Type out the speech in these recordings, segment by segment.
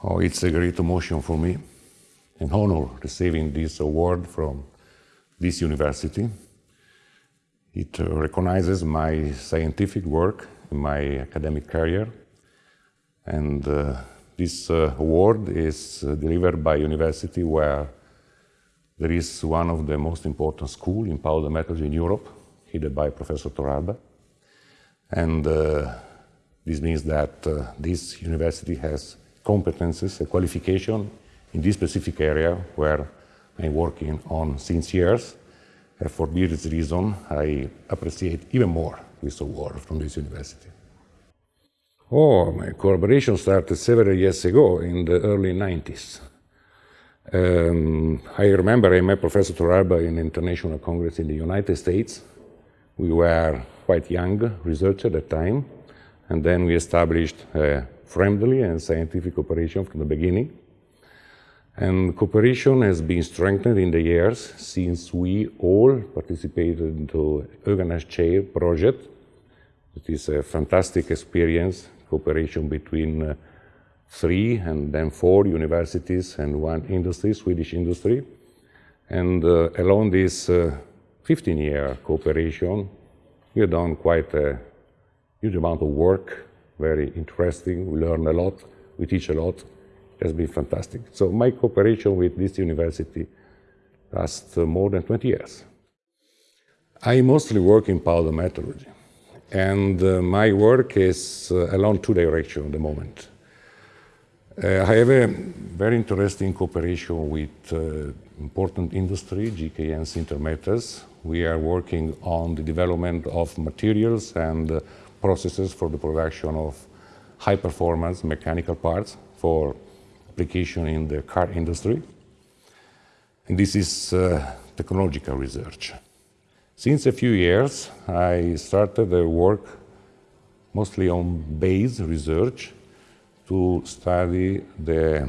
Oh, it's a great emotion for me, an honor receiving this award from this university. It recognizes my scientific work in my academic career, and uh, this uh, award is uh, delivered by university where there is one of the most important schools in powder metallurgy in Europe, headed by Professor Torralba. And uh, this means that uh, this university has competences, a qualification in this specific area where I'm working on since years. And for this reason, I appreciate even more this award from this university. Oh, my collaboration started several years ago in the early 90s. Um, I remember I met Professor Torralba in an International Congress in the United States. We were quite young researchers at the time, and then we established a friendly and scientific cooperation from the beginning. And cooperation has been strengthened in the years since we all participated into Höganäs Chair project. It is a fantastic experience, cooperation between uh, three and then four universities and one industry, Swedish industry. And uh, along this 15-year uh, cooperation, we have done quite a huge amount of work, very interesting. We learn a lot, we teach a lot. It has been fantastic. So my cooperation with this university lasts more than 20 years. I mostly work in powder metallurgy, and uh, my work is uh, along two directions at the moment. Uh, I have a very interesting cooperation with uh, important industry, GKN Sintermetals. We are working on the development of materials and uh, processes for the production of high-performance mechanical parts for application in the car industry. And this is uh, technological research. Since a few years, I started the work mostly on base research to study the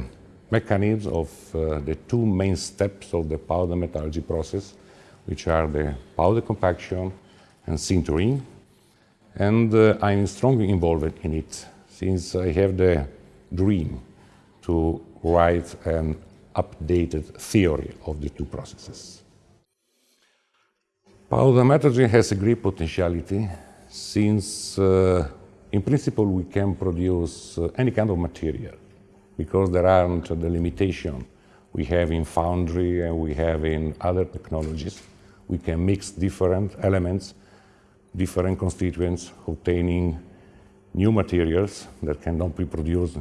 mechanisms of uh, the two main steps of the powder metallurgy process, which are the powder compaction and sintering. And uh, I'm strongly involved in it since I have the dream to write an updated theory of the two processes. Powder metallurgy has a great potentiality since uh, in principle, we can produce uh, any kind of material because there aren't the limitation we have in foundry and we have in other technologies. We can mix different elements, different constituents, obtaining new materials that cannot be produced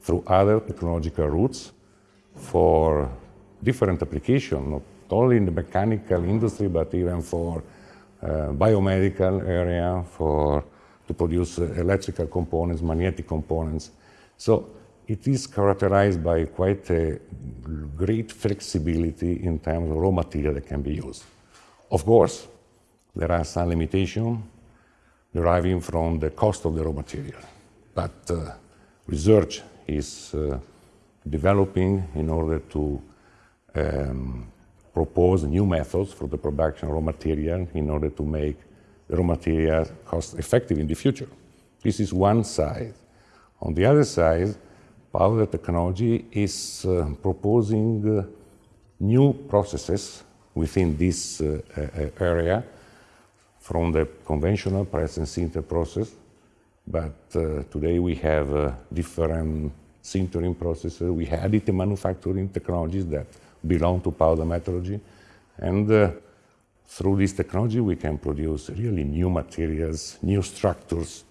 through other technological routes for different applications, not only in the mechanical industry, but even for uh, biomedical area, for to produce uh, electrical components, magnetic components. So it is characterized by quite a great flexibility in terms of raw material that can be used. Of course, there are some limitations deriving from the cost of the raw material, but uh, research is uh, developing in order to um, propose new methods for the production of raw material in order to make the raw material cost effective in the future. This is one side. On the other side, powder technology is uh, proposing uh, new processes within this uh, area from the conventional press and sinter process. But uh, today we have uh, different sintering processes. We have additive manufacturing technologies that belong to powder metallurgy. And through this technology, we can produce really new materials, new structures.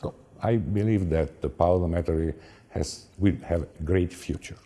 So I believe that the powder metallurgy has, will have a great future.